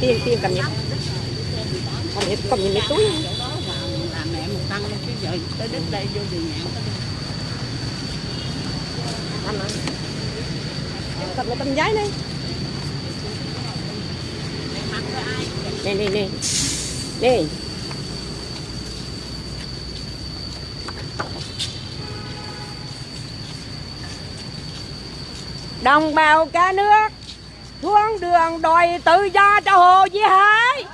cầm như tiền tiền cầm nhé cầm như cầm như mấy túi làm mẹ một tăng luôn chứ giờ tới đích đây vô đường nhạn tới đây. cầm mà cầm cái tấm giấy này nè nè nè nè đồng bào cả nước xuống đường đòi tự do cho hồ Chí Hải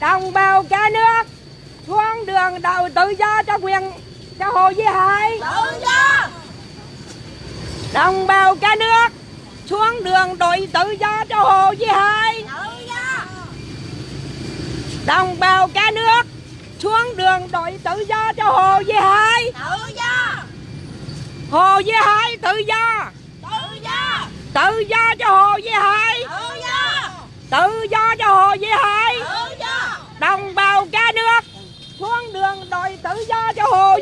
đồng bào cả nước xuống đường đòi tự do cho quyền cho hồ Chí Hải đồng bào cả nước xuống đường đòi tự do cho hồ Chí Hải đồng bào cả nước xuống đường đòi tự do cho hồ Chí Hải hồ Chí Hải tự do. Tự do. Cho hồ Chí Hải tự do. Cho hồ Chí Hải đồng bào cả nước xuống đường đòi tự do cho hồ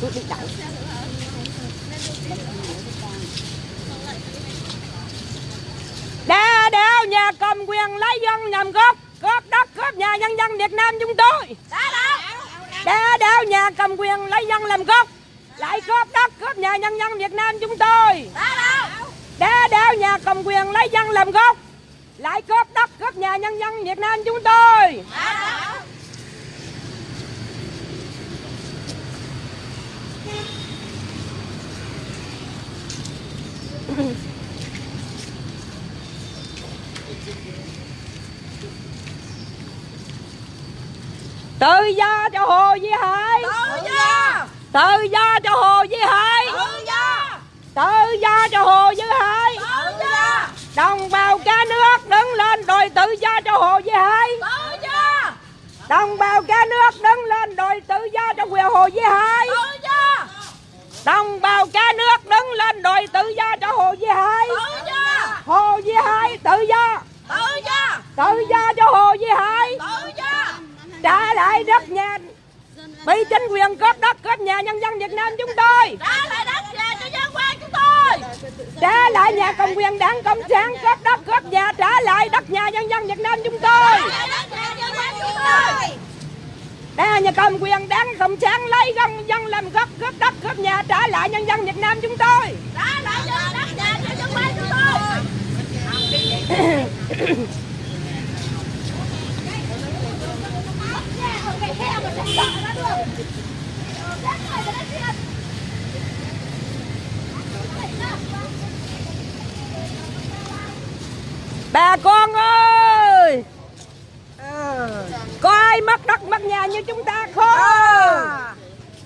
Tôi đi đậu. Đa đạo nhà cầm quyền lấy dân nhằm cướp cướp đất cướp nhà nhân dân Việt Nam chúng tôi. Đa đạo nhà cầm quyền lấy dân làm gốc lại cướp đất cướp nhà nhân dân Việt Nam chúng tôi. Đa đạo nhà cầm quyền lấy dân làm gốc. Lại cướp đất cướp nhà nhân dân Việt Nam chúng tôi. Tự do cho hồ Duy Hải. Tự do cho hồ Duy Hải. Tự do cho hồ Duy Hải. Đồng bào cả nước đứng lên đòi tự do cho hồ Duy Hải. Đồng bào cả nước đứng lên đòi tự do cho quyền hồ Duy Hải. Đồng bào cả nước đứng lên đòi tự do cho hồ Duy Hải. Hồ Duy Hải tự do. Tự do. Cho hồ Duy Hải. Trả lại đất nhà bị chính quyền cướp đất cướp nhà nhân dân Việt Nam chúng tôi. Trả lại nhà cầm quyền đảng cộng sản cướp đất cướp nhà trả lại đất nhà nhân dân Việt Nam chúng tôi. Đây nhà cầm quyền đảng cộng sản lấy dân dân làm gốc cướp đất cướp nhà trả lại nhân dân Việt Nam chúng tôi bà con ơi! Có ai mất đất mất nhà như chúng ta không?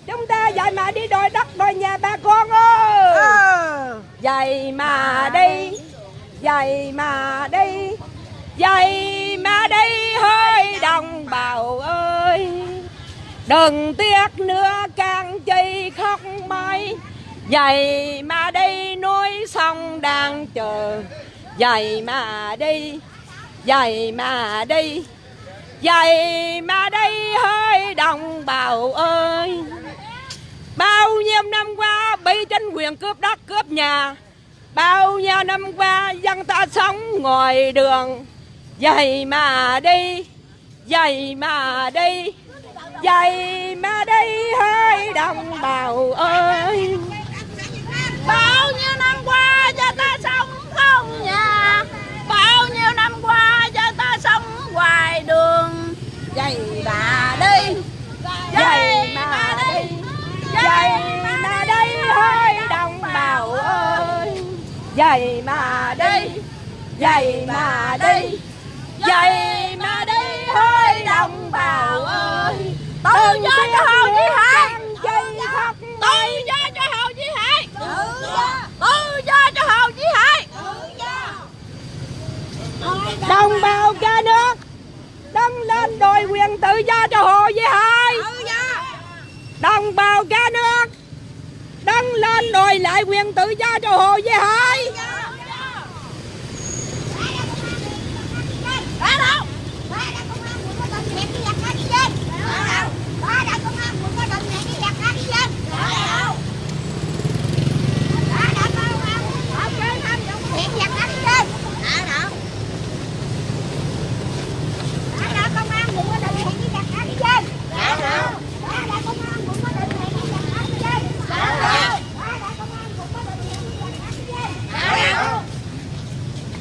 Chúng ta dạy mà đi đòi đất đòi nhà bà con ơi! Dạy mà đi dạy mà đi dạy mà đi hơi đồng bào ơi! Đừng tiếc nữa càng chi khóc mãi. Dạy mà đi núi sông đang chờ vậy mà đi vậy mà đi vậy mà đi hơi đồng bào ơi. Bao nhiêu năm qua bị chính quyền cướp đất, cướp nhà, bao nhiêu năm qua dân ta sống ngoài đường. Vậy mà đi vậy mà đi vậy mà đi hơi đồng bào ơi. Bao nhiêu năm qua cho ta sống không nhà bao nhiêu năm qua cho ta sống ngoài đường. Vậy mà đi. Vậy mà đi. vậy mà đi. hơi đồng bào ơi. Vậy mà đi. Vậy mà đi. Vậy mà đi hơi đồng bào ơi. Tự do cho Hồ Chí Hải. tự do cho Hồ Chí Hải. Tự do đồng bào cả nước đứng lên đòi quyền tự do cho hồ với hai đồng bào cả nước đứng lên đòi lại quyền tự do cho hồ với hai Hãy subscribe cho kênh Ghiền Mì Gõ Để không bỏ lỡ những video hấp dẫn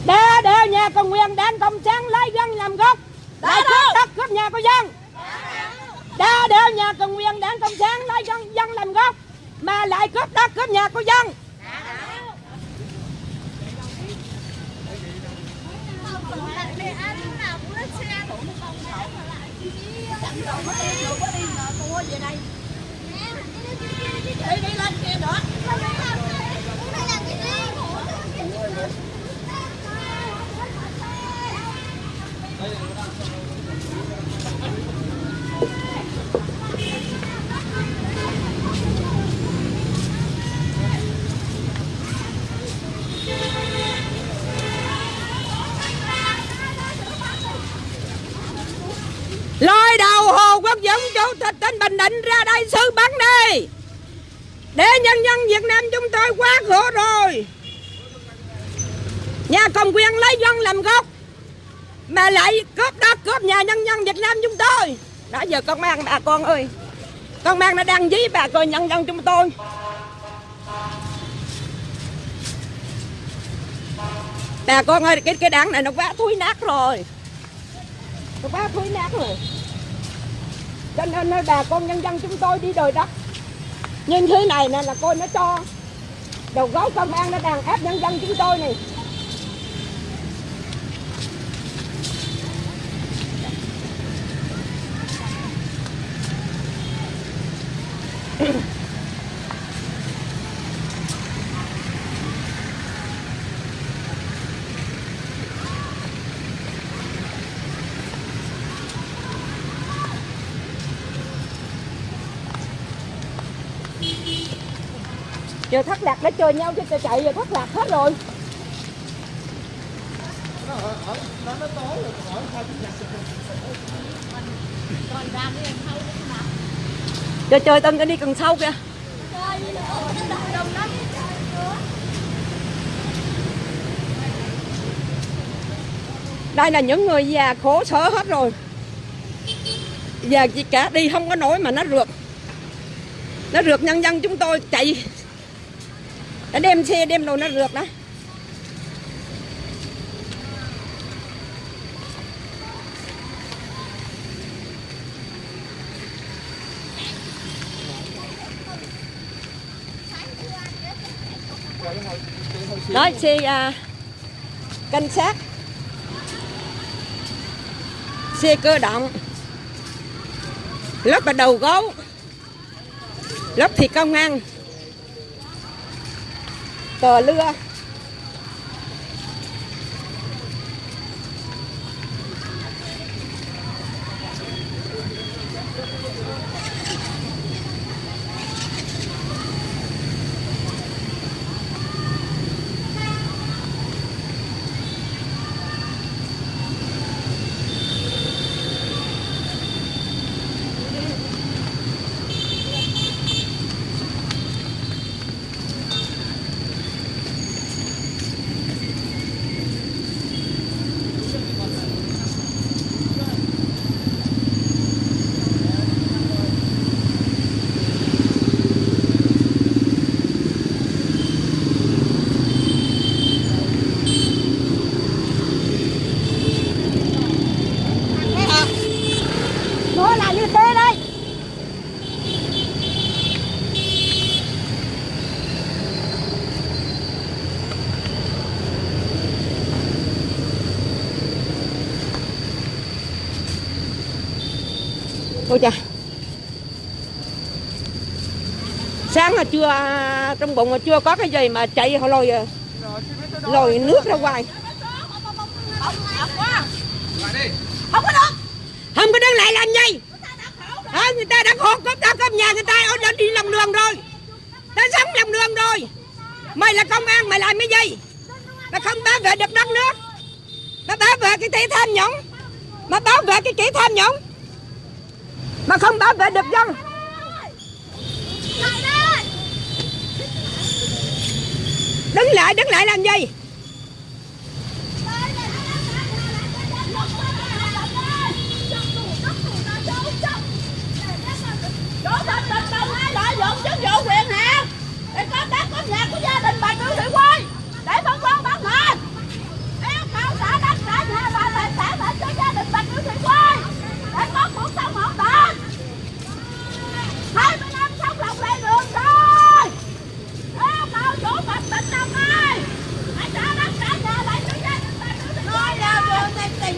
đe đe nhà công quyền đảng cộng sản lấy dân làm gốc. Lấy cướp đất cướp nhà của dân. Đe đe nhà công quyền đảng cộng sản lấy dân dân làm gốc mà lại cướp đất cướp nhà của dân. Đi đi lên kia nữa lôi đầu hồ quốc dũng chủ tịch tỉnh bình định ra đây xử bắn đi để nhân dân việt nam chúng tôi quá khổ rồi. Nhà cầm quyền lấy dân làm gốc, mà lại cướp đất, cướp nhà nhân dân việt nam chúng tôi. Đã giờ con mang bà con ơi. Con mang nó đang dí bà con nhân dân chúng tôi. Bà con ơi, cái cái đảng này nó quá thúi nát rồi. Nó quá thúi nát rồi cho nên nơi bà con nhân dân chúng tôi đi đời đất. Như thế này nè là coi nó cho. Đầu gối công an nó đàn ép nhân dân chúng tôi này. Giờ thất lạc đã chơi nhau chứ chạy giờ thất lạc hết rồi. Cho chơi tân cái đi cần sau kìa. Đây là những người già khổ sở hết rồi. Già chỉ cả, đi không có nổi mà nó rượt. Nó rượt nhân dân chúng tôi chạy nó đem xe đem đồ nó rượt đó. Đó xe uh, à, canh sát xe cơ động. Lớp là đầu gấu. Lớp thì công an tờ lưa chưa à, Trong bụng mà chưa có cái gì mà chạy họ lôi à. Lôi nước ra ngoài không có được. Không có đứng lại làm gì? À, Người ta đã khổ cốp đã cốp nhà người ta Ở đã đi lòng đường rồi. Ta sống lòng đường rồi. Mày là công an mày làm cái gì? Mà không bảo vệ được đất nước. Mà bảo vệ cái kỹ tham nhũng. Mà bảo vệ cái kỹ tham nhũng. Mà không bảo vệ được dân. Đứng lại đứng lại làm gì? Chủ tịch tỉnh Đồng lợi dụng chức vụ quyền hạn để có đất có nhà của gia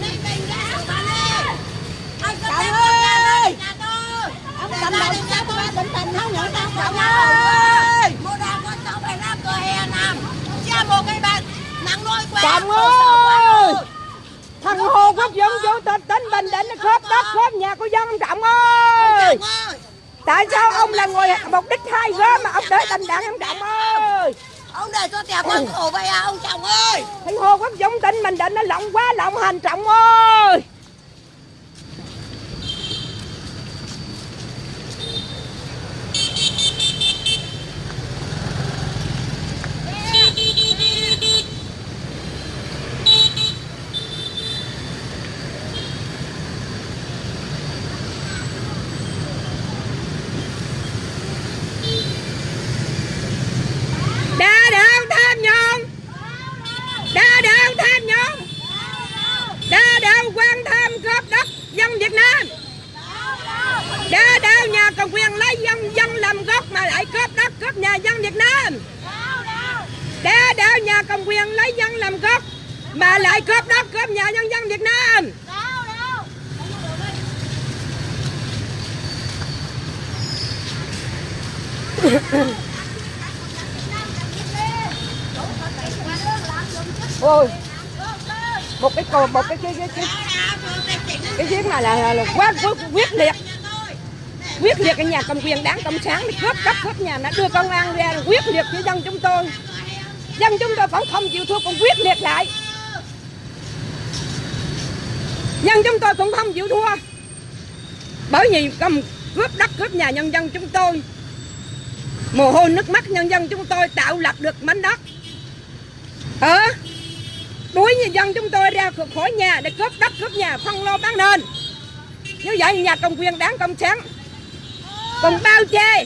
bình đấy ông Thành ơi! Ông tôi Ông tình không nhận tao cậu ơi Mua đồ con tao phải ra cửa hè nằm Chia một cái bàn nắng nuôi quê Chồng ơi Thằng Hồ Quốc Dũng chủ tịch tỉnh Bình Định khớp đất khớp nhà của dân ông Trọng ơi! Tại sao ông là người mục đích hai gớm mà ông để tình đảng ông Trọng ơi? Ông để cho tèo con khổ vậy à ông chồng ơi. Thầy Hồ Quốc Dũng tin mình định nó lộng quá lộng hành Trọng ơi đa đạo tham nhũng đa đạo tham nhũng đa đạo quan tham cướp đất dân Việt Nam đa đạo nhà cầm quyền lấy dân dân làm gốc mà lại cướp đất cướp nhà dân Việt Nam đa đạo nhà cầm quyền lấy dân làm gốc mà lại cướp đất cướp nhà nhân dân Việt Nam. Ôi một cái cột một cái cái cái cái cái giếng này là, là, là quá, quá quyết liệt. Quyết liệt cái nhà cầm quyền đảng cộng sản để cướp cấp cướp nhà nó đưa công an ra quyết liệt với dân chúng tôi. Dân chúng tôi vẫn không chịu thua còn quyết liệt lại dân chúng tôi cũng không chịu thua. Bởi vì cầm cướp đất, cướp nhà nhân dân chúng tôi. Mồ hôi nước mắt nhân dân chúng tôi tạo lập được mảnh đất. Ờ đuổi nhân dân chúng tôi ra khỏi nhà để cướp đất, cướp nhà, phân lô bán nền. Như vậy nhà công quyền đáng công sáng. Còn bao che?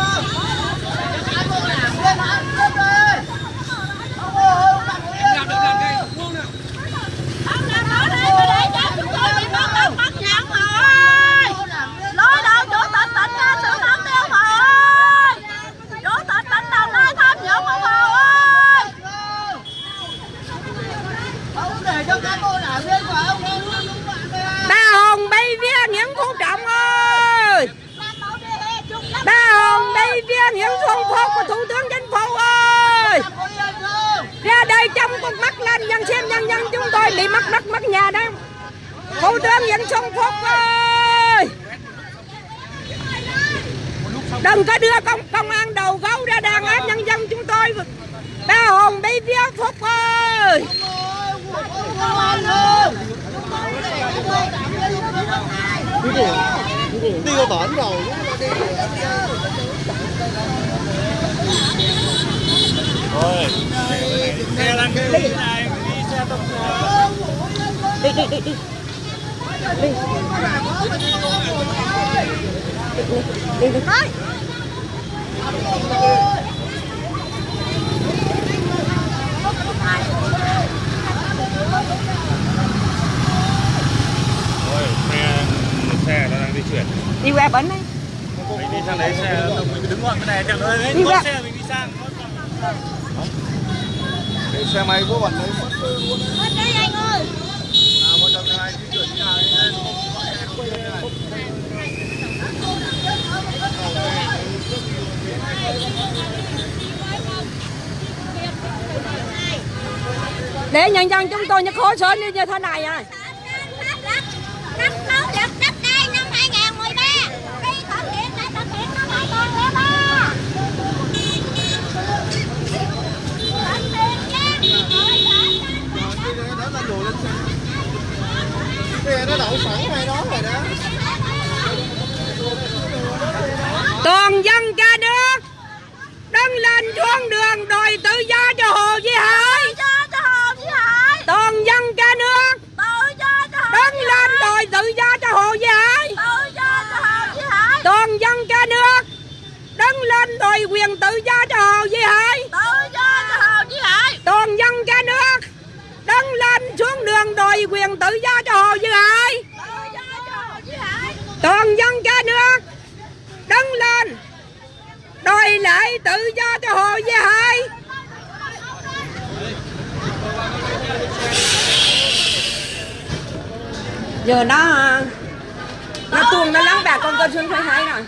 Ông làm đó đi mà để cho chúng tôi bị mất đất mất nhà ông rồi nói đâu chủ tịch tỉnh ra sự thẩm tiêu mà ơi chủ tịch tỉnh đồng nai tham nhũng ông hồ ơi ba hồn bay vía những phú trọng ơi ba hồn bay vía những xuân phúc của thủ tướng chính phủ ơi! Ra đây trong con mắt lên, nhân xem nhân dân chúng tôi bị mất đất mất nhà đó. Thủ tướng nguyễn xuân phúc ơi! Đừng có đưa công công an đầu gấu ra đàn áp nhân dân chúng tôi. Ba hồn bị phía phúc ơi! Đi qua bển rồi xe đang cái này đi xe tốc đi đi đi đi đi đi đi thôi Ôi, xe xe nó đang di chuyển. Đi qua bấn đi đi sang đấy xe tông mình đứng gọn cái này chẳng ơi đấy, Đi có xe mình đi sang Để xe máy của bọn đấy. Bên đây anh ơi. Một trong hai di chuyển như này để nhân dân chúng tôi như sở như như thế này à Năm sáu luật đất đai năm 2013 Đi thực hiện lại thực hiện năm 2013 Thực hiện nhé Đó là đồ lên xe Xe nó đậu sẵn ngay đó rồi đó toàn dân cả nước. Đứng lên xuống đường đòi tự do cho hồ duy hải. Toàn dân cả nước. Đứng lên đòi tự do cho hồ duy hải. Toàn dân cả nước. Đứng lên đòi quyền tự do cho hồ duy hải Tự do cho Hồ Chí Hải toàn dân cả nước đứng dân đòi quyền tự do cho hồ duy hải toàn dân cả nước. Đứng lên. Đòi lại tự do cho hồ duy hải giờ nó nó tuôn, nó lắng bà con tôi xuống thấy hai rồi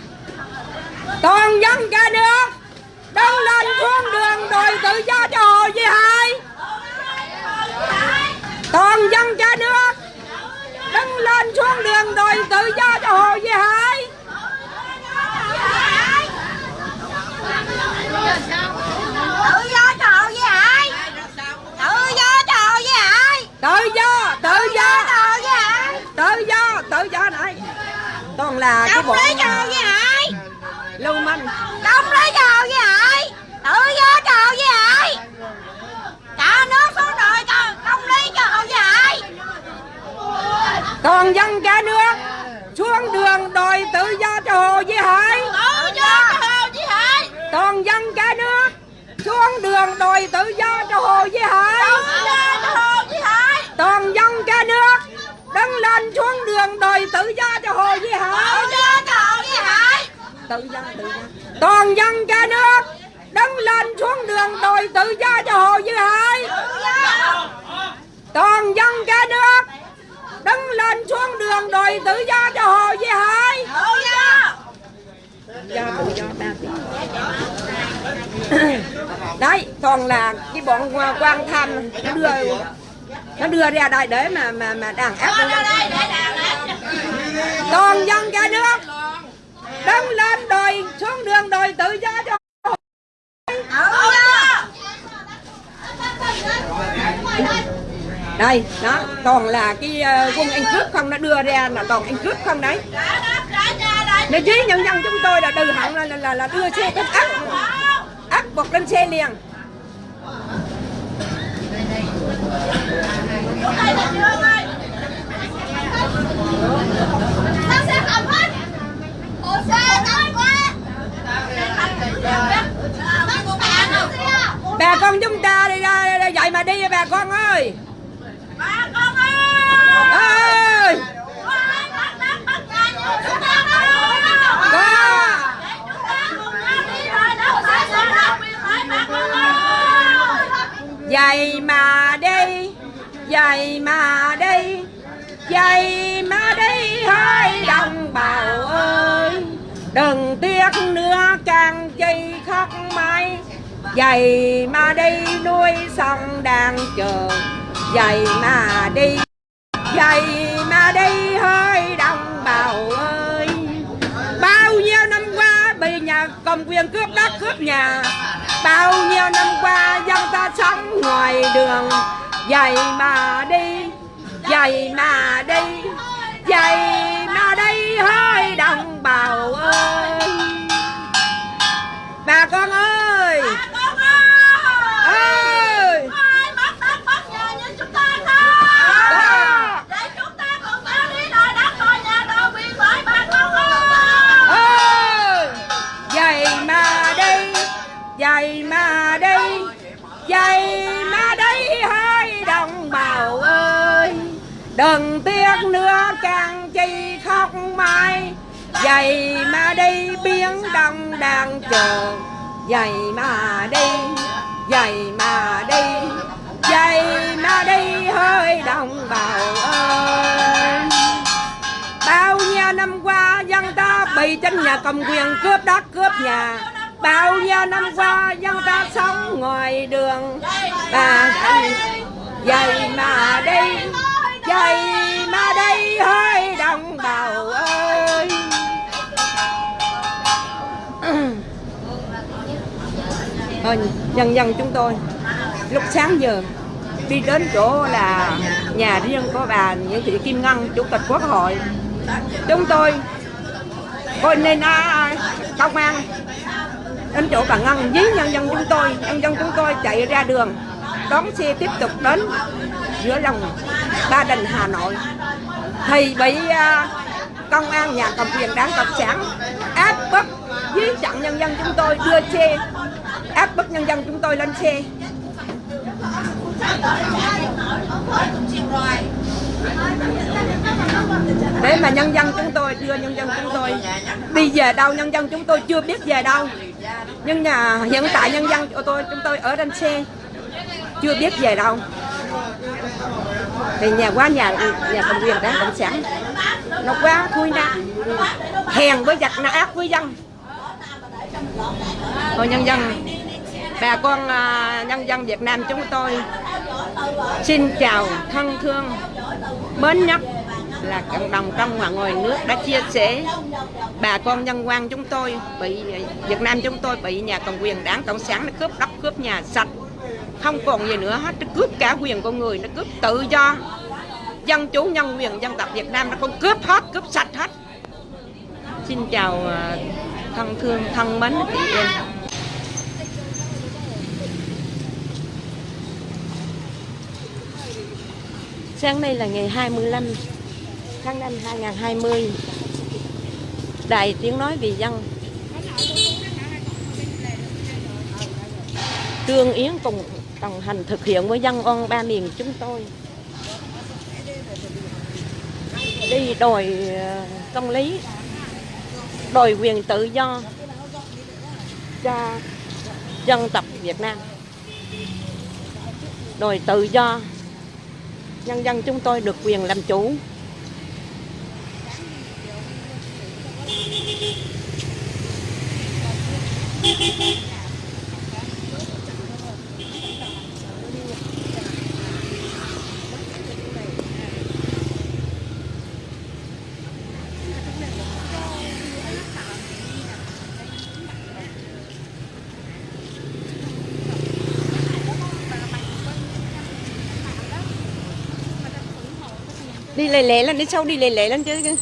toàn dân cả nước. Đứng lên xuống đường đòi tự do cho Hồ Duy Hải toàn dân cả nước. Đứng lên xuống đường đòi tự do cho Hồ Duy Hải. Tự do cho Hồ Hải. Tự do cho Hồ Hải. Tự do tự do. Tự do tự do này. Toàn là cái đồng bọn lý cho Hồ Duy Hải lưu manh đồng lý cho Hồ Duy Hải tự do cho Hồ Duy Hải cả nước xuống đòi cho công lý cho Hồ Duy Hải toàn dân cả nước xuống đường đòi tự do cho Hồ Duy Hải. Tự do cho Hồ Duy Hải. Toàn dân cả nước xuống đường đòi tự do cho Hồ Duy Hải. Tự do cho Hồ Duy Hải. Toàn dân cả nước đứng lên xuống đường đòi tự do cho Hồ Duy Hải. Tự do cho Hồ Duy Hải. Tự do tự do. Toàn dân cả nước đứng lên xuống đường đòi tự do cho Hồ Duy Hải. Toàn dân cả nước đứng lên xuống đường đòi tự do cho Hồ Duy Hải tự do do tự do ba tiếng đấy toàn là cái bọn quan tham nó đưa nó đưa ra đây để mà mà mà đàn áp toàn dân cả nước đứng lên đòi xuống đường đòi tự do cho tự do đây đó toàn là cái ờ, quân anh cướp không nó đưa ra là toàn anh cướp không đấy. Nó đất chí nhân dân chúng tôi là từ hận là, là, là, là đưa xe cướp áp áp buộc lên xe liền. Hết tao qua bà con chúng ta đi ra vậy mà đi bà con ơi ơi bắt bắt chúng ta để chúng ta cùng nhau đi vậy mà đi vậy mà đi vậy mà đi hai đồng bào ơi. Đừng tiếc nữa càng chi khóc mãi. Vậy mà đi nuôi sông đang chờ vậy mà đi vậy mà đi hơi đồng bào ơi. Bao nhiêu năm qua bị nhà cầm quyền cướp đất cướp nhà, bao nhiêu năm qua dân ta sống ngoài đường. Vậy mà đi vậy mà đi vậy mà đi hơi đồng bào ơi. Bà con ơi vậy mà đi vậy mà đi hai đồng bào ơi. Đừng tiếc nữa, càng chi khóc mãi. Vậy mà đi biến đông đang chờ. Vậy mà đi vậy mà đi vậy mà đi hơi đồng bào ơi. Bao nhiêu năm qua dân ta bị trên nhà cầm quyền cướp đất, cướp nhà. Bao nhiêu năm qua dân ta sống ngoài đường. Bà anh vậy mà đi dậy mà đi hơi đồng bào ơi. Thôi nhân dân chúng tôi lúc sáng giờ đi đến chỗ là nhà riêng của bà Nguyễn Thị Kim Ngân chủ tịch quốc hội. Chúng tôi coi nên à, công an đến chỗ bà Ngân với nhân dân chúng tôi. Nhân dân chúng tôi chạy ra đường, đón xe tiếp tục đến giữa lòng Ba Đình, Hà Nội. Thì bị à, công an nhà cầm quyền đảng cộng sản, áp bức dưới chặn nhân dân chúng tôi đưa xe, áp bức nhân dân chúng tôi lên xe. Để mà nhân dân chúng tôi đưa nhân dân chúng tôi đi về đâu, nhân dân chúng tôi chưa biết về đâu nhưng nhà, hiện tại nhân dân của tôi, chúng tôi ở trên xe chưa biết về đâu. Thì nhà qua nhà nhà cầm quyền đảng cộng sản nó quá thui nát hèn với giặc nó ác với dân. Thôi nhân dân, bà con à, nhân dân Việt Nam chúng tôi xin chào thân thương, mến nhất là cộng đồng trong và ngoài nước đã chia sẻ. Bà con nhân quan chúng tôi bị, Việt Nam chúng tôi bị nhà cầm quyền đảng cộng sản nó cướp đất, cướp nhà sạch. Không còn gì nữa hết, nó cướp cả quyền con người, nó cướp tự do. Dân chủ, nhân quyền, dân tộc Việt Nam nó còn cướp hết, cướp sạch hết. Xin chào à, thân thương, thân mến chị em. Sáng nay là ngày 25 tháng 5 2020 Đài Tiếng Nói Vì Dân. Trương Yến cùng đồng hành thực hiện với dân on ba miền chúng tôi. Đi đòi ờ, công lý, Đòi quyền tự do cho dân tộc Việt Nam. Đòi tự do, nhân dân chúng tôi được quyền làm chủ. Đi lề lề lên đi sau đi lề lề lên chứ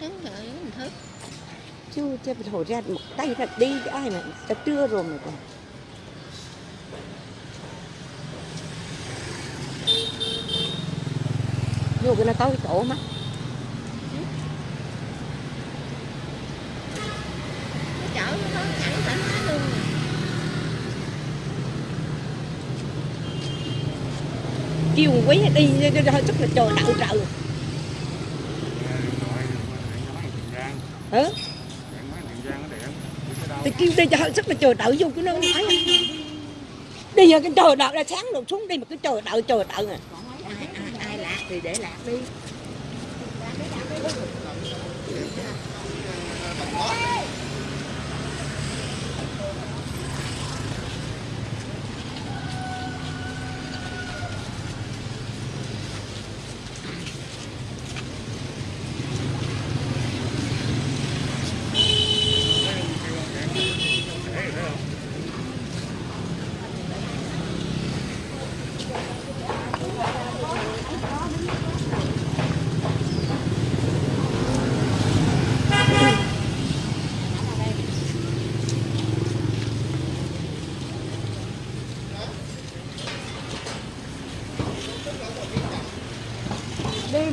đứng đợi mình thức chưa chưa thổi ra một tay là đi ai mà đã trưa rồi mà còn. Vô cái nó tối chỗ mắt kêu quý đi hơi sức là trời đậu trời hả? Thì kêu đi cho hơi sức là trời đậu vô cái nó nói đi giờ cái trời đậu là sáng đổ xuống đi mà cái trời đậu trời đậu à. Ai, ai, ai lạc thì để lạc đi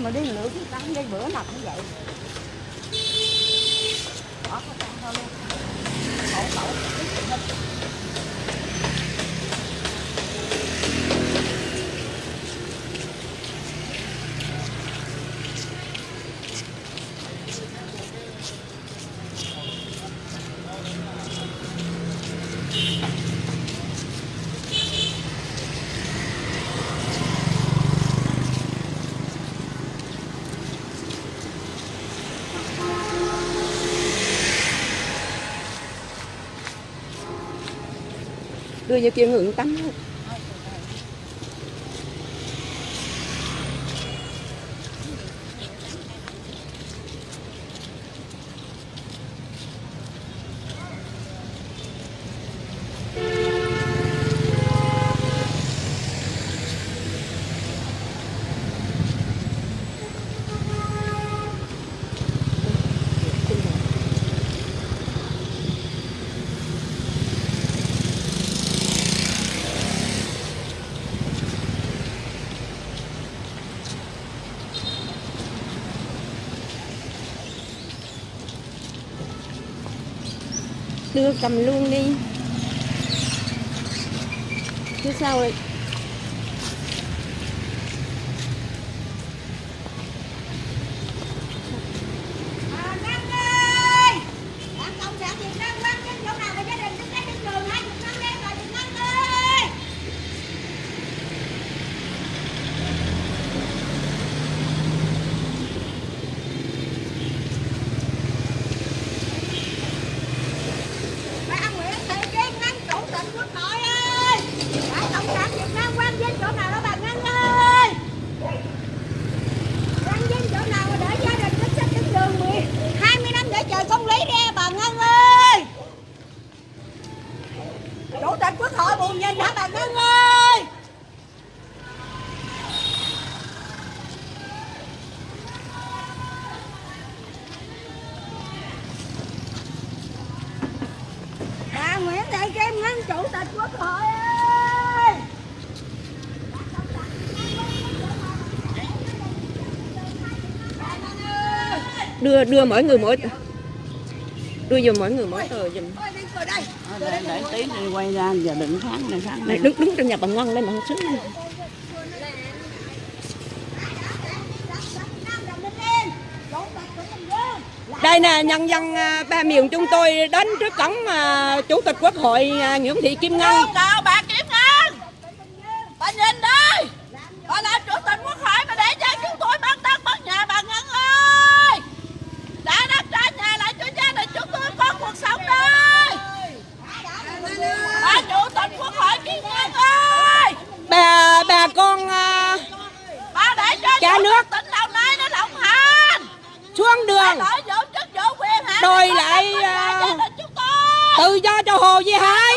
mà đi lượt cái cắn đây bữa nào cũng vậy người như kia hưởng tâm cầm luôn đi. Chứ sao đưa đưa mỗi người mỗi đưa giùm mỗi người mỗi tờ giùm. Để, để tí đi quay ra giờ đừng kháng này kháng này đứng đứng trong nhà bà ngon lên mà không xứng đây nè nhân dân à, ba miền chúng tôi đến trước cổng à, chủ tịch quốc hội à, Nguyễn Thị Kim Ngân. Chào bà Kim Ngân. Bà nhìn đi Bà làm chủ tịch quốc hội mà để cho chúng tôi bắt đất bắt nhà bà Ngân ơi Đã đất trả nhà lại cho gia đình chúng tôi có cuộc sống đi Bà chủ tịch quốc hội Kim Ngân ơi bà bà con à, Bà chủ nước. xuống đường. Đòi lại, tôi tự do cho Hồ Duy Hải.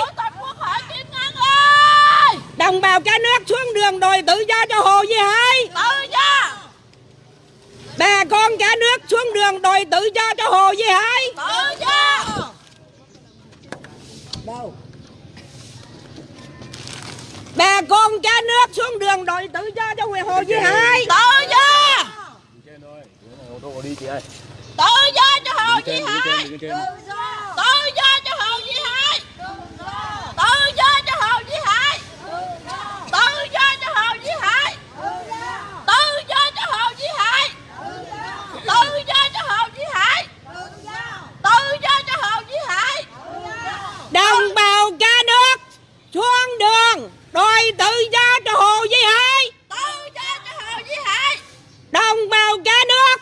đồng bào cả nước xuống đường đòi tự do cho Hồ Duy Hải. Tự do. Bà con cả nước xuống đường đòi tự do cho Hồ Duy Hải. Tự do bà con cả nước xuống đường đòi tự do cho quyền Hồ Duy Hải Tự do! Trên thôi. Ô tô đi chị ơi. tự do cho Hồ đi Hải tự do! Cho Hồ Duy Hải tự do cho Hồ Duy Hải tự do cho Hồ Duy Hải tự do cho Hồ Duy Hải tự do cho Hồ Duy Hải tự do cho Hồ Duy Hải đồng bào cả nước xuống đường đòi tự do cho Hồ Duy Hải. Tự do cho Hồ Duy Hải. Đồng bào cả nước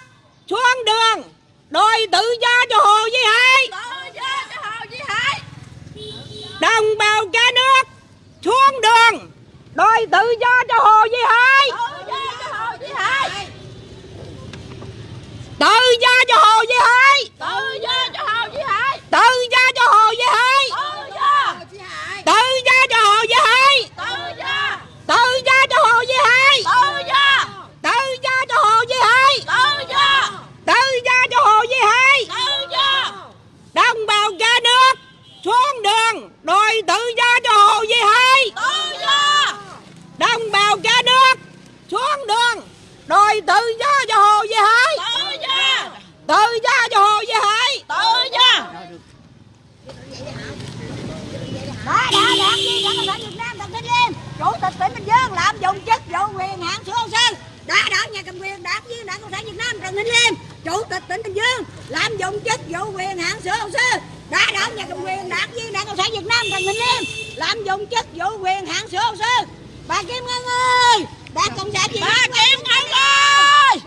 xuống đường. Đòi tự do cho Hồ Duy Hải. Tự do cho Hồ Duy Hải. Đồng bào cả nước xuống đường. Đòi tự do cho Hồ Duy Hải. Tự do cho Hồ Duy Hải. Tự do cho Hồ Duy Hải. Tự do cho Hồ Duy Hải. Tự do cho Hồ Duy Hải tự do tự do cho Hồ Duy Hải tự do tự do cho Hồ Duy Hải tự do tự do cho Hồ Duy Hải tự do tự do cho Hồ Duy Hải tự do đồng bào cả nước xuống đường đòi tự do cho Hồ Duy Hải tự do. Đồng bào cả nước xuống đường đòi tự do cho Hồ Duy Hải tự do. Tự do cho Hồ Duy Hải tự do. Đã đã đảng viên đảng cộng sản việt nam Thanh Liêm chủ tịch tỉnh bình dương lạm dụng chức vụ quyền hạn sửa hồ sơ đã đảng nhà cầm quyền đảng viên đảng cộng sản việt nam trần thanh liêm chủ tịch tỉnh bình dương lạm dụng chức vụ quyền hạn sửa hồ sơ đã đảng nhà cầm quyền đảng viên đảng cộng sản việt nam trần thanh liêm. Lạm dụng chức vụ quyền hạn sửa hồ sơ bà kim ngân ơi! Đảng cộng sản việt nam bà kim ngân ơi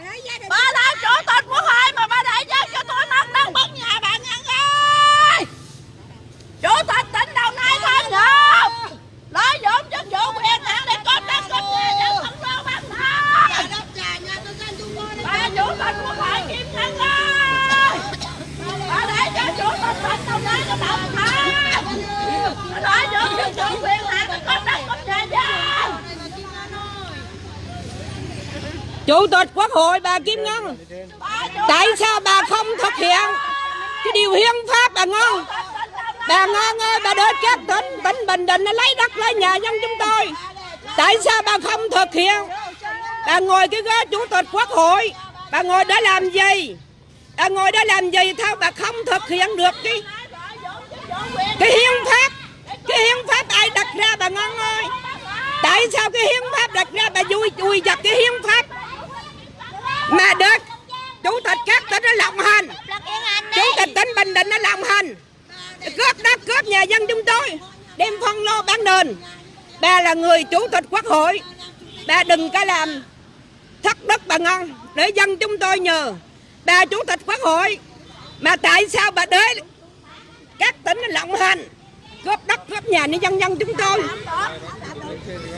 bà là chủ tịch quốc hội mà bà đại dân cho tôi mất đất mất nhà bà ngân ơi chủ tịch tỉnh đồng nai tham nhũng lợi dụng chức vụ quyền hạn để có đất có nhà dân không lo bán thang bà chủ tịch quốc hội kim ngân ơi bà để cho chủ tịch tỉnh đồng nai có đồng hành lợi dụng chức vụ quyền hạn để có đất có nhà dân chủ tịch quốc hội bà Kim Ngân. Tại sao bà không thực hiện? Cái điều hiến pháp bà Ngân bà Ngân ơi bà đến các tỉnh tỉnh Bình Định nó lấy đất, lấy nhà dân chúng tôi. Tại sao bà không thực hiện? Bà ngồi cái ghế chủ tịch quốc hội. Bà ngồi để làm gì? Bà ngồi để làm gì? Sao bà không thực hiện được cái cái hiến pháp, cái hiến pháp ai đặt ra bà ngon ơi? Tại sao cái hiến pháp đặt ra bà vui vui giật cái hiến pháp mà được chủ tịch các tỉnh nó lộng hành? Chủ tịch tỉnh bình định nó lộng hành. Cướp đất cướp nhà dân chúng tôi, đem phân lô bán nền. Bà là người chủ tịch quốc hội. Bà đừng có làm thất đức bà ngon. Để dân chúng tôi nhờ bà chủ tịch quốc hội. Mà tại sao bà đến các tỉnh nó lộng hành cướp đất cướp nhà nhân dân dân chúng tôi.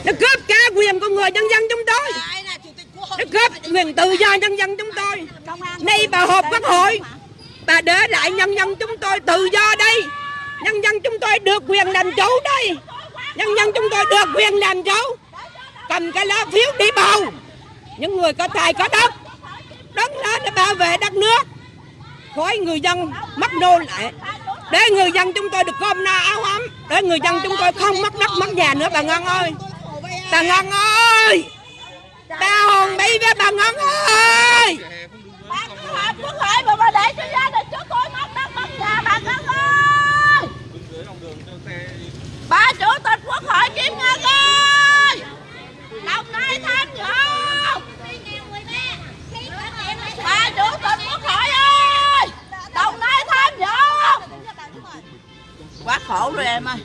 Nó cướp cả quyền của người dân dân chúng tôi. Nó cướp quyền tự do nhân dân chúng tôi. Nay bà họp quốc hội, bà để lại nhân dân chúng tôi tự do đây. Nhân dân chúng tôi được quyền làm chủ đây. Nhân dân chúng tôi được quyền làm chủ. Cầm cái lá phiếu đi bầu. Những người có tài, có đất. Đứng lên để bảo vệ đất nước. Khỏi người dân mất nô lại để người dân chúng tôi được cơm no áo ấm. Để người dân chúng tôi không mất đất mất nhà nữa, bà Ngân ơi. Bà Ngân ơi! Ta hồn bị với bà Ngân ơi! Bà cứ họp quốc hội mà bà để cho gia đình chúng tôi mất đất mất nhà bà Ngân ơi! Bà chủ tịch quốc hội Kim Ngân ơi! Đồng Nai tham dự Bà chủ tịch quốc hội ơi! Đồng Nai Quá khổ rồi em ơi.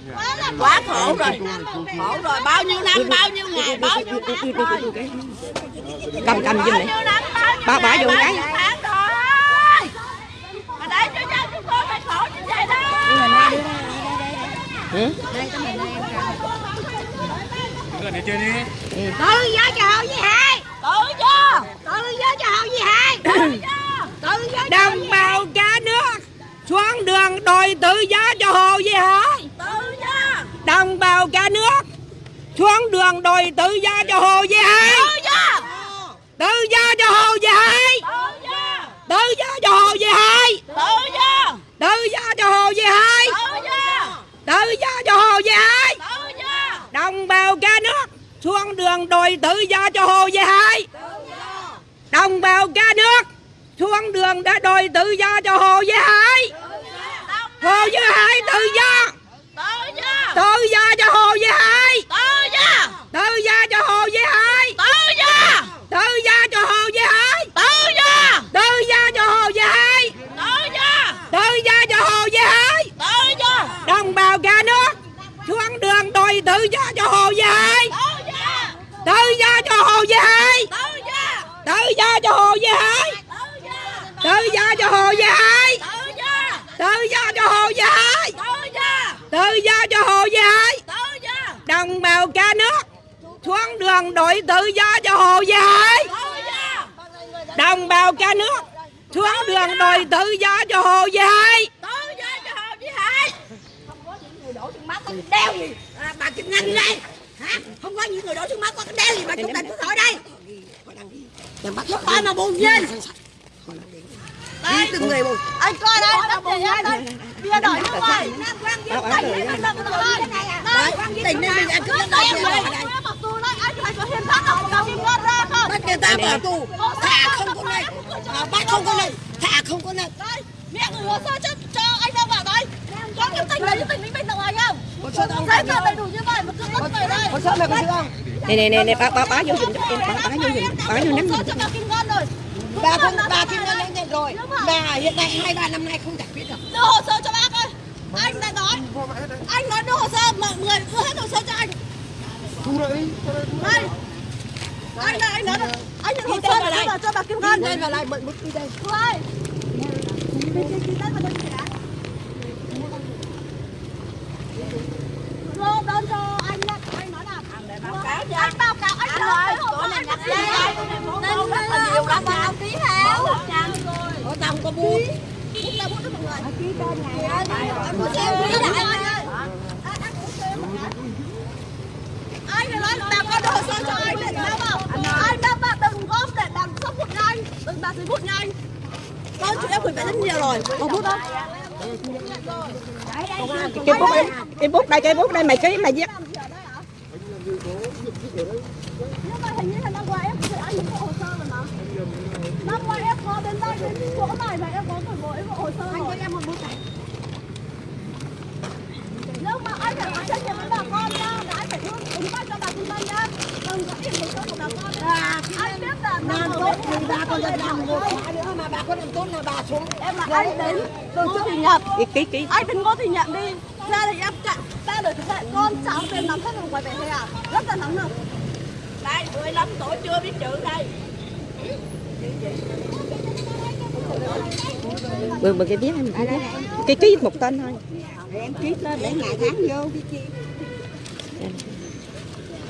Quá khổ. Rồi. Khổ rồi. Bao nhiêu năm bao nhiêu ngày bao nhiêu năm rồi. cầm cầm giùm bao này Bà- bà bao cái. tháng mà để cho dân chúng tôi phải khổ như vậy đó. Ừ. tự do cho hậu gì hại tự do tự do cho hậu gì hại tự do đồng bào cả nước xuống đường đòi tự do cho hồ gì hả? Tự do. Đồng bào cả nước. Xuống đường đòi tự do cho hồ gì hả? Tự do. Tự do cho hồ gì hả? Tự do. Tự do cho hồ gì hả? Tự do. Tự do cho hồ gì hả? Tự do. Cho hồ gì hả? Đồng bào cả nước xuống đường đòi tự do cho hồ gì hả? Đồng bào cả nước xuống đường đã đòi tự do cho hồ Duy Hải hồ Duy Hải tự do tự do cho hồ Duy Hải tự do tự do cho hồ Duy Hải tự do tự do cho hồ Duy Hải tự do tự do cho hồ Duy Hải tự do cho hồ Duy Hải tự do đồng bào cả nước xuống đường đòi tự do cho hồ Duy Hải tự do cho hồ Duy Hải tự do cho hồ Duy Hải tự do cho hồ gì hả tự do. Tự do cho hồ gì hả tự do. Tự do cho hồ tự do. Đồng bào cả nước xuống đường đòi tự do cho hồ tự do. Đồng bào cả nước xuống đường đòi tự do cho hồ gì hả tự do cho hồ chí hải không có những người đổ trên mắt có đeo gì. À, bà kim ngân đây. Hả? Không có những người đổ trên mắt có cái đeo gì mà chủ tịch quốc hội đây. Quốc hội mà buồn nhìn đây từng người buồn anh coi đây đất gì đây bia đổi nước ngoài. tỉnh nên mình ăn cứ đất này anh phải có hiến pháp nào đâu kim ngân ra không? Bắt người ta vào tù. Thả không có này bắt không có này thả không có này đây mẹ gửi hồ sơ cho cho anh đâu vào đây. Có cái tỉnh đấy cái tỉnh Bình đồng hành không? Hồ sơ ông tờ đầy đủ như vậy? Mà cứ mất về đây. Hồ sơ mày có chưa không? Nè nè nè nè bá bá bá vô giùm cho em. Bá bá vô giùm bá vô nắm giùm bà bà không bà kim ngân lên nhận rồi. Mà hiện tại hai ba năm nay không giải quyết được. Đưa hồ sơ cho bác ơi. Anh đã nói. anh nói đưa hồ sơ mọi người đưa hết hồ sơ cho anh. Thu đi. đây anh. đây anh nói là anh nhận hồ sơ đưa cho bà Kim Ngân. đây mà lại mượn bút đi đây. Ơi. Vào đây chị đã Lô đơn cho anh nhá Anh nói nào. Báo cáo anh. báo cáo anh nói chỗ này nhặt đi nhiều lắm mà ông ký theo. Có tông có bút bút ra bút đó mọi người. Ký tên này anh muốn xem ký lại anh ơi anh nói là bà con đưa hồ sơ cho anh để sao không? Anh đã bà đừng góp để đằng sốc bút nha anh đừng bà giấy bút nha anh con chúng em gửi về rất nhiều rồi. Có bút không? Cái bút đây cái bút đây cái bút đây mày ký mày viết nhưng mà hình như là năm qua em phải anh những bộ hồ sơ rồi mà qua em có đến đây đến chỗ này và em có một bộ em hồ sơ rồi anh cho em một bút này nhưng mà anh phải có trách nhiệm với bà con nha là anh phải thương ứng tay cho bà kim Ngân nha đừng có ít hồ sơ của bà con anh biết là làm tốt thì bà con dân làm một nữa mà bà con làm tốt là bà xuống. Em là anh đến từ trước thì nhận ký ký ký. Anh đừng có thì nhận đi. Ra thì em chặn ra đời thực hiện con cháu bên nắm hết ngoài về hè rất là nóng nực đây 15 tuổi chưa biết chữ đây bữa bữa cái viết em cái viết cái ký một tên thôi. Em ký lên để ngày tháng vô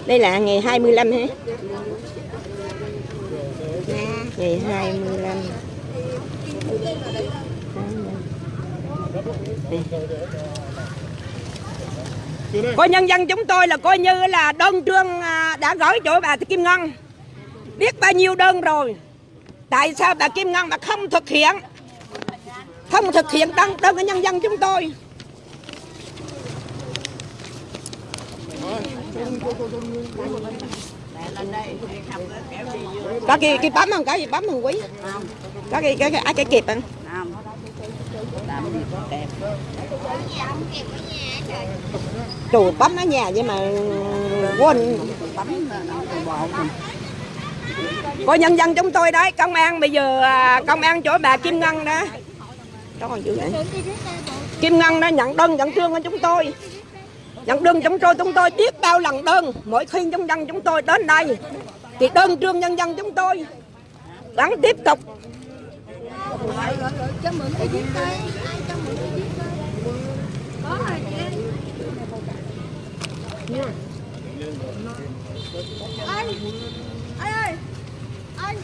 đây là ngày 25 hả? Ngày 25 coi nhân dân chúng tôi là coi như là đơn trương à, đã gửi chỗ bà Kim Ngân. Biết bao nhiêu đơn rồi tại sao bà Kim Ngân mà không thực hiện? Không thực hiện đơn đơn của nhân dân chúng tôi. Có cái cái bấm không? Cái gì bấm không quý? Có cái cái cái à, cái kịp anh không? Chủ bấm ở nhà vậy mà quên. bấm của nhân dân chúng tôi đấy, công an bây giờ à, công an chỗ bà Kim Ngân đó. Đó còn dữ vậy Kim Ngân đã nhận đơn, nhận trương của chúng tôi. Nhận đơn chúng tôi chúng tôi biết bao lần đơn. Mỗi khi nhân dân chúng tôi đến đây, thì đơn trương nhân dân chúng tôi. Vẫn tiếp tục. Anh anh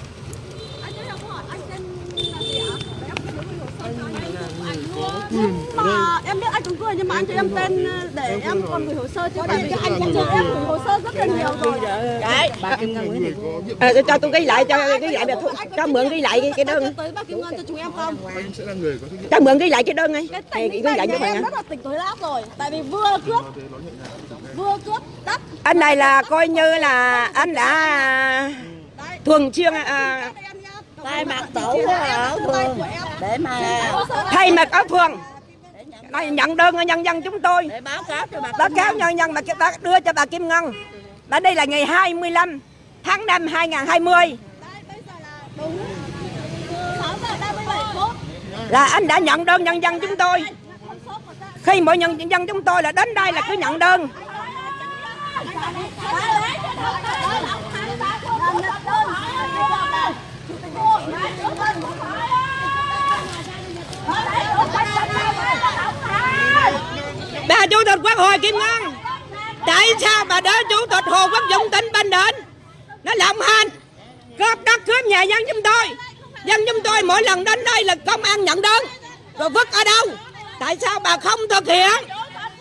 anh cho em hỏi anh tên là gì ạ? Nhưng mà em biết anh cũng cười nhưng mà anh cho em tên để em còn gửi hồ sơ chứ. Tại vì anh cũng cho em gửi hồ sơ rất là nhiều rồi. đấy. Bà kim ngân nguyễn à, cho, tôi ghi lại cho ghi lại cho, cho mượn ghi lại cái, đơn. tới bà Kim Ngân cho chúng em không? Anh sẽ là người có trách nhiệm cho mượn ghi lại cái đơn ấy cái Thì tỉnh ghi lại này cho nhà bạn em ạ rất là tỉnh tối lát rồi. Tại vì vừa cướp vừa cướp đất. Anh này là coi như là anh đã thường xuyên à, tay mặt tổ ở phường để mà thay mặt ở phường đây nhận đơn nhân dân chúng tôi để báo cáo cho bà báo cáo nhân dân mà ta đưa cho bà Kim Ngân và đây là ngày 25 tháng 5 2020 bây giờ là đúng 6 giờ 37 phút là anh đã nhận đơn nhân dân chúng tôi khi mỗi nhân dân chúng tôi là đến đây là cứ nhận đơn bà chủ tịch quốc hội Kim Ngân, tại sao bà đỡ chủ tịch Hồ Quốc Dũng tỉnh Bình Định nó lộng hành cướp đất cướp nhà dân chúng tôi. Dân chúng tôi mỗi lần đến đây là công an nhận đơn, rồi vứt ở đâu? Tại sao bà không thực hiện?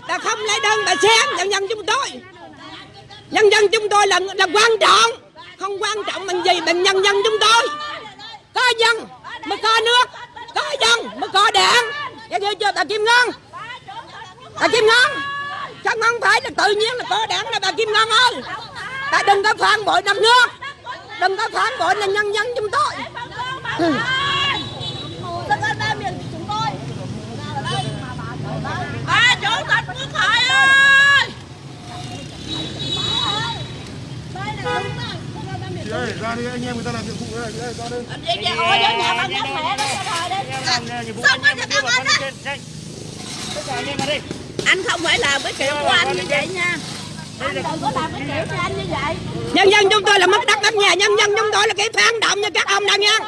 Bà không lấy đơn, bà xem, dân dân chúng tôi. Nhân dân chúng tôi là là quan trọng không quan trọng bằng gì bằng nhân dân chúng tôi có dân mới có nước có dân mới có đảng nghe chưa chưa bà Kim Ngân bà Kim Ngân chắc không phải là tự nhiên là có đảng là bà Kim Ngân ơi bà đừng có phản bội đất nước đừng có phản bội là nhân dân chúng tôi an ba miền của chúng tôi Ba chủ tịch quốc hội ơi Chị ơi, ra đi anh em người ta làm nhiệm vụ đây, đây ra đây. Đi kìa, ôi nhà bác nhắc mẹ rồi cho con anh á anh không phải làm cái kiểu của anh như vậy nha Anh đừng có làm cái kiểu cho anh như vậy nhân dân chúng tôi là mất đất mất nhà nhân dân chúng tôi là cái phản động như các ông đang nha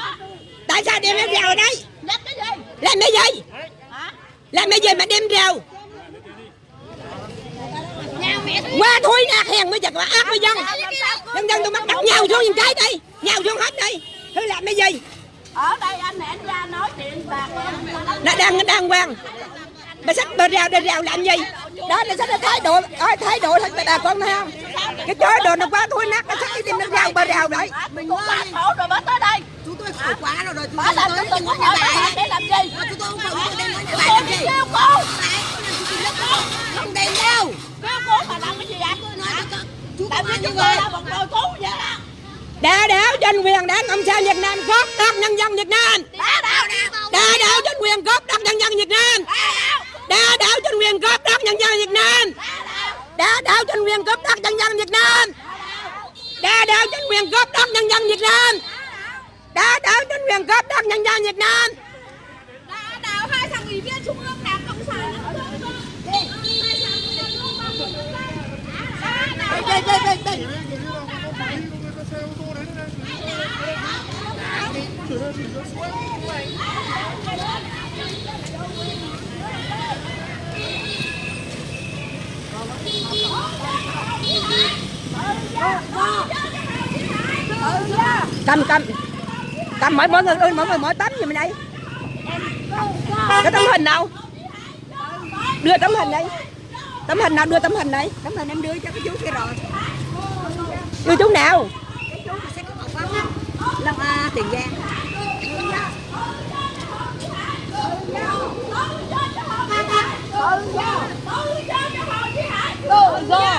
tại sao đem em rào ở đây? Nhắc cái gì? Làm cái gì? Làm cái gì mà đem rào qua thối nạt hèn mới giật mà ác với dân. Nhân dân tôi mất đất nhào xuống những cái đi nhào xuống hết đi. Thứ làm cái gì? Ở đây anh hẹn ra nói chuyện bạc nó đang đang quan. Bà sách bà rào bà rào làm gì? Đó là sách là thái độ ơi thái độ thật bà con thấy không? Cái chói đồ nó quá thối nát nó sách cái đem nó rào bà rào đấy Mình quá khổ rồi mới tới đây. Chúng tôi khổ quá rồi rồi chúng Bà tôi tới cho đừng tôi có hỏi bà để làm gì? Chúng tôi không phải muốn đem nói nhà Tôi làm đi gì. không đem đâu đá mà làm cái gì vậy Tại vì chúng tôi là một cứu vậy đó đà đảo tranh quyền đảng cộng sản việt nam cướp đất nhân dân việt nam. Đá đảo đà đảo tranh quyền cướp đất nhân dân việt nam. Đà đảo chính quyền cướp đất nhân dân việt nam. Đà đảo chính quyền cướp đất nhân dân việt nam. Đà đảo chính quyền cướp đất nhân dân việt nam. Đà đảo chính quyền cướp đất nhân dân việt nam Đá đảo hai thằng ủy viên trung ương đảng cộng sản đây đây đây đây. Cầm cầm. Cầm mỗi mỗi người ơi mỗi người mỗi tấm gì mình đây? Cái tấm hình nào? Đưa tấm hình đây tấm hình nào đưa tấm hình đây? Tấm hình em đưa cho cái chú kia rồi. Đưa chú nào? Cái chú long à, tiền giang vô tội.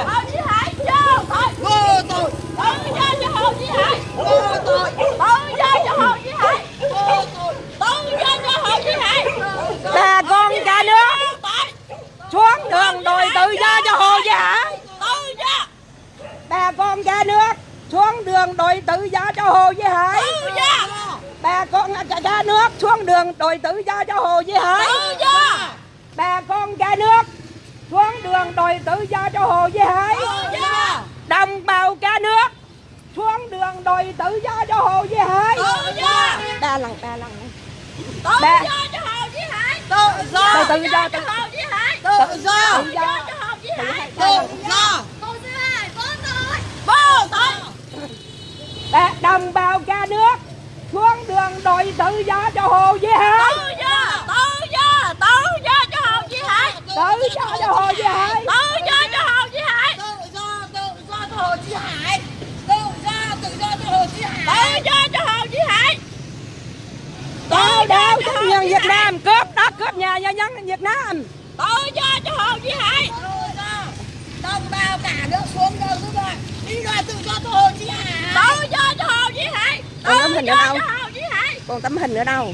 Vô tội. tự do cho hồ chí hải Vô tội. tự do cho hồ chí hải Vô tội. tự do cho hồ chí hải bà con cả nước vô tội xuống đường đòi tự do cho Hồ Hải. tự do bà con cả nước xuống đường đòi tự do cho Hồ Chí Hải. Tự do bà con cả nước xuống đường đòi tự do cho Hồ Chí Hải. Tự do bà con cả nước xuống đường đòi tự do cho Hồ Chí Hải. Tự do đồng bào cả nước xuống đường đòi tự do cho Hồ Chí Hải. Tự do ba lần ba lần. Tự do cho hồ chí hải Tự do. tự do cho hồ chí hải Tự do. tự tự do do cho hồ chí hải Tự do. vô tội đồng bào cả nước xuống đường đòi tự do cho Hồ Chí Hải tự do tự do tự do cho hồ chí hải tự do cho Hồ Chí Hải tự do cho hồ chí hải Tự do. Tự do cho Hồ Chí Hải. Tự do. Tự do cho Hồ Chí Hải. tự do cho hồ chí hải Đào đào công nhân Việt Nam đất cướp nhà cho nhân Việt Nam tự do cho hồ chí hải. Đồng bào cả nước xuống đường giúp rồi. Đi đòi tự do cho Hồ Chí Hải. tự do cho hồ chí hải Còn tấm hình ở đâu? cho hồ chí hải còn tấm hình ở đâu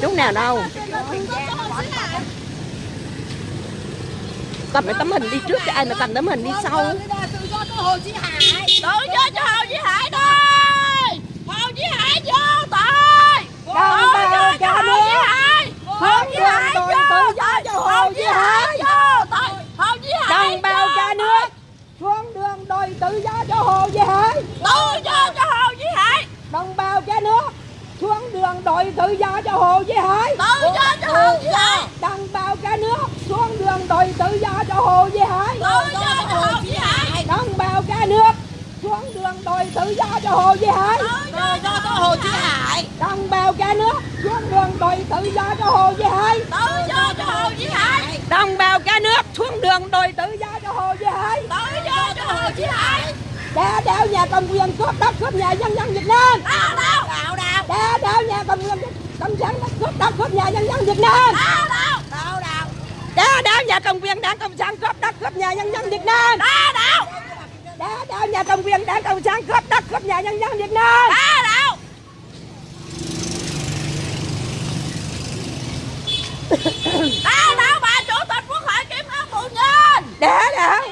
chú nào đâu cầm cái tấm hình đi trước cho ai mà cầm tấm hình đi sau tự do cho Hồ Chí Hải. tự do cho hồ chí hải đây hồ chí hải vô tội Đồng bào cho cả hồ chí hải đòi tự do cho Hồ Chí Hải vô hồ chí hải đồng bào vô cả tội. nước. Xuống đường đòi tự do cho Hồ Chí Hải tự do cho hồ chí hải đồng bào cả nước. Xuống đường đòi tự do cho Hồ Chí Hải tự do cho hồ chí hải đồng bào cả nước. Xuống đường đòi tự do cho Hồ Chí Hải tự do cho hồ chí hải đồng bào cả nước xuống đường đòi tự do cho Hồ Chí Hải. Tự do cho Hồ Chí Hải. đồng bào cả nước xuống đường đòi tự do cho Hồ Chí Hải. Tự do cho hồ chí hải. Đồng bào cả nước xuống đường đòi tự do cho Hồ Chí Hải. Tự do cho hồ chí hải. Đá đảo nhà cầm quyền cướp đất cướp nhà nhân dân Việt Nam. Đau Đạo đạo. đá đảo nhà cầm quyền cộng sản đất cướp đất cướp nhà nhân dân Việt Nam. Đau Đạo đạo. đá đảo nhà cầm quyền đảng cộng sản cướp đất cướp nhà nhân dân Việt Nam. Đau đau đá đảo nhà cầm quyền đảng cộng sản cướp đất cướp nhà nhân dân Việt Nam. Đau đau đau đau bà chủ tịch quốc hội kiểm ngân bù nhìn đá đảo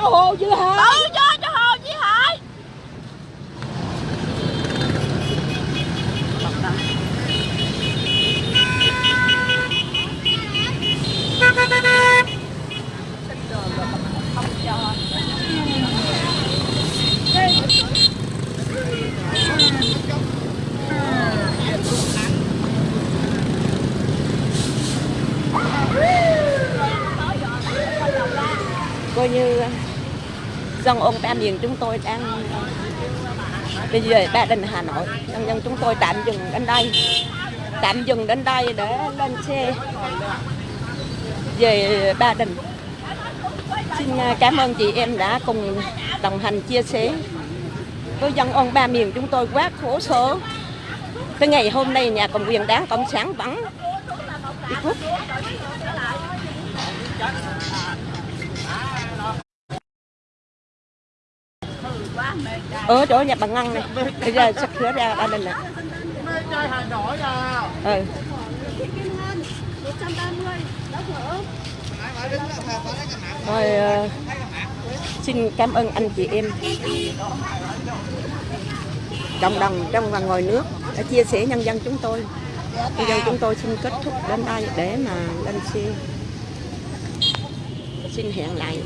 cho Hồ Duy Hải. Ừ, Tự do cho Hồ Duy Hải. Coi như Dân ông Ba Miền chúng tôi đang bây giờ Ba Đình Hà Nội. Nhân dân chúng tôi tạm dừng đến đây, tạm dừng đến đây để lên xe về Ba Đình. Xin à, cảm ơn chị em đã cùng đồng hành chia sẻ với dân ông Ba Miền chúng tôi quá khổ sở. Tới ngày hôm nay nhà cầm quyền đáng Cộng sản vẫn đi quốc. ở chỗ nhà bằng Ngân này. Bây giờ sắp sửa ra ba đình này trai Hà Nội à ừ rồi uh, xin cảm ơn anh chị em. Cộng đồng trong và ngoài nước đã chia sẻ nhân dân chúng tôi. Bây giờ chúng tôi xin kết thúc đến đây để mà lên xe. Xin hẹn lại.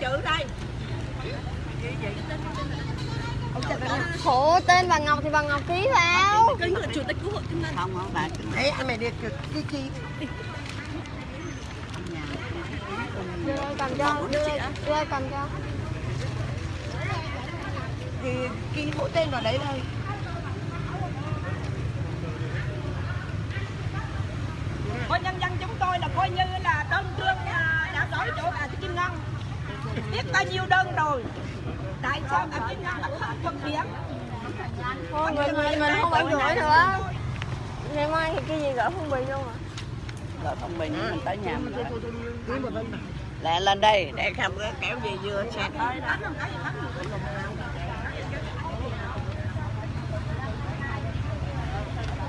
Chữ đây. Khổ tên bà Ngọc thì bà Ngọc ký vào. Là. Không, không, bà. Đấy, anh mày đi cái chi Đưa ơi cầm cho, đưa ơi, đưa ơi cầm cho. thì ghi mỗi tên vào đấy thôi coi nhân dân chúng tôi là coi như là đơn trương à, đã đổi chỗ bà Kim Ngân biết bao nhiêu đơn rồi tại sao bà Kim Ngân lại không phân biệt Thôi mình, mình, mình không phải gửi nữa. Ngày mai thì cái gì gửi phong bì luôn à. Rồi phong bì mình tới nhà mình lấy. Lẹ lên đây, để không có kéo gì vừa xe tới đó.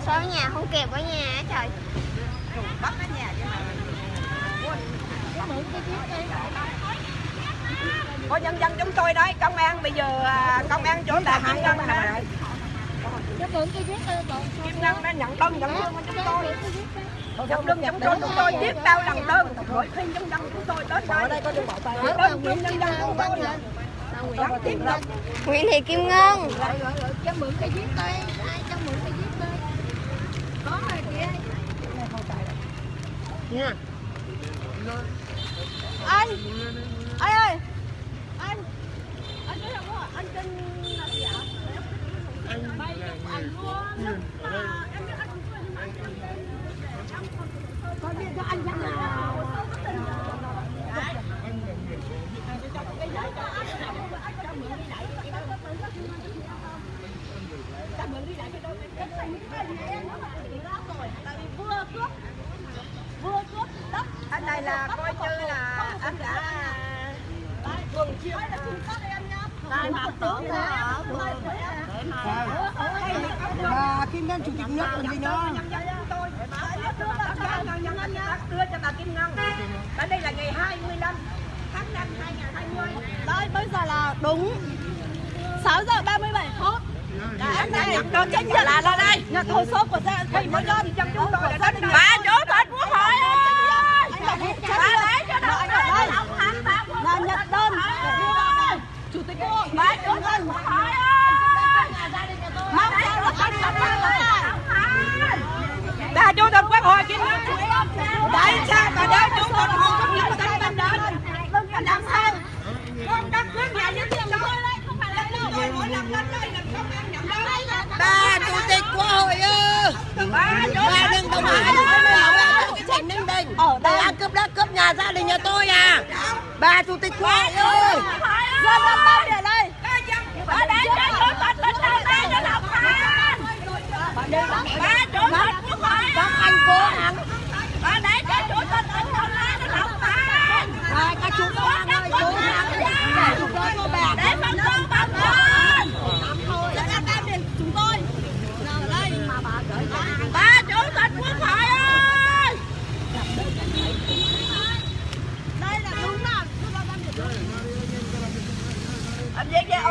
Sao ở nhà không kịp ở nhà á trời. bắt ở nhà chứ coi nhân dân chúng tôi đấy công an bây giờ à, công an chỗ bà Kim Ngân nè. Kim Ngân đã nhận đơn nhận lương của chúng tôi. Nhận lương chúng tôi chúng tôi biết bao lần đơn. Mỗi khi nhân dân chúng tôi đến đây đơn nhân dân chúng tôi Nguyễn Thị Kim Ngân. Anh. Anh ơi. Anh. Anh có không ạ? Anh tên là gì ạ? Anh anh mua. Em biết anh mua nhưng mà anh có biết cho anh rằng là vừa cướp đất anh này là coi như là anh đã vườn chiếu là không có em nhá Là bà Kim Ngân chủ tịch nước còn gì nữa dân dân đưa cho bà Kim Ngân ở đây là ngày 25 tháng 5 2020 Đây bây giờ là đúng 6 giờ 37 phút đã nhận đơn trách nhiệm là ra đây Nhận hồ sơ của gia thì mới đơn trong chúng tôi là đến Bà chủ tịch quốc hội ơi Bà lấy cho đây Là nhận đơn để đưa vào đây Chủ tịch hội Bà chủ tịch quốc hội ơi! Mong sao là anh lập ra bà chủ tịch quốc hội Kim Ngân tại sao bà đến chủ tịch hội không mình đến Đừng có làm sao con đất nước nhà nhân dân tôi không phải là đâu mỗi lần lên đây là công an nhận đơn Bà chủ tịch quốc hội ơi. bà đừng bảo cái tỉnh Ninh Bình. Ở đây. Bà cướp đất cướp nhà gia đình nhà tôi à. Bà chủ tịch quốc hội ơi. Dân dân bao về đây bà đến cho chủ tịch lên đầu tiên cho đọc phán bà chủ tịch quốc hội Các anh cố gắng. bà để cho chủ tịch lên đầu tiên cho đọc phán Rồi các chú công an ơi cố gắng. Để chúng tôi có bạc. để phân công bà con Dân an tam điền chúng tôi Nào ở đây mà bà gửi cho bà chủ tịch quốc hội ơi Đây là đúng là Chúng ta đang được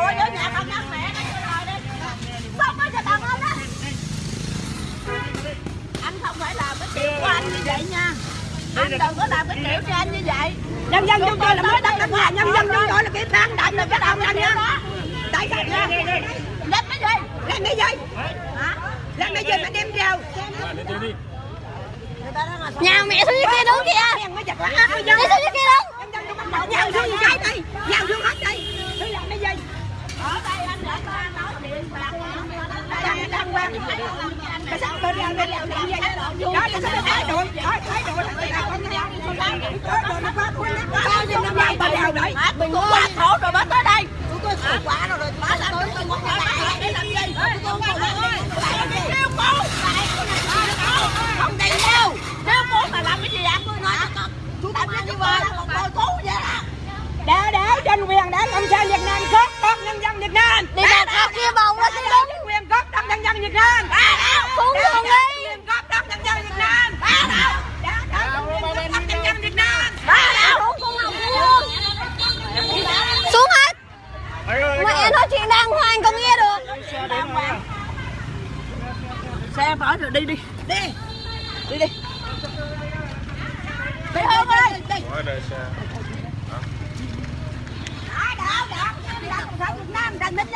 nhà mẹ nó đi. Xong rồi cho đàn ông đó anh không phải làm cái kiểu của anh như vậy nha. Anh đừng có làm cái kiểu cho anh như vậy. Nhân dân chúng tôi là mới đất đất nhà nhân dân chúng tôi là cái ban đảnh là cái đồng anh nha. tại sao nha lên cái gì? Lên cái gì? Hả? Lên cái gì mà đem vào Nhà mẹ xuống dưới kia đứng kìa. Đi xuống dưới kia đứng Nhân dân chúng mình nhào xuống dưới đây đi. Nhào xuống hết đây Thứ làm cái gì cái sắc bên đang bên đang đang vậy đó cái sắc thái độ thái thái độ là con nhau thái độ nó quá quá bao nhiêu nó nay bà đèo đấy mình quá khổ rồi mới tới đây Chúng tôi khổ quá rồi rồi. Má làm tôi tôi muốn cái để làm gì? Tôi không khổ. Kêu cô Không đi đâu Nếu muốn mà làm cái gì ạ Tôi nói. Chú làm như vậy là tôi cứu vậy đó. để để trên quyền để cộng sản Việt Nam. Đi vào khóc kia bồng nó để tranh quyền cốt đất nhân dân Việt Nam. Xuống Để đường tranh đi. Quyền cốt đất nhân dân Việt Nam. Để để tranh quyền cốt đất nhân dân Việt Nam. Xuống hết. Mẹ nói chuyện đàng hoàng con nghe được. Xe phải rồi đi đi. Đi. đi đi. Đi hơn ơi. Đi. Quá đời xe. Đó, đó, đó. Đi ra Cộng sản Việt Nam, đành mình lên.